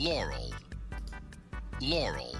Laurel. Laurel.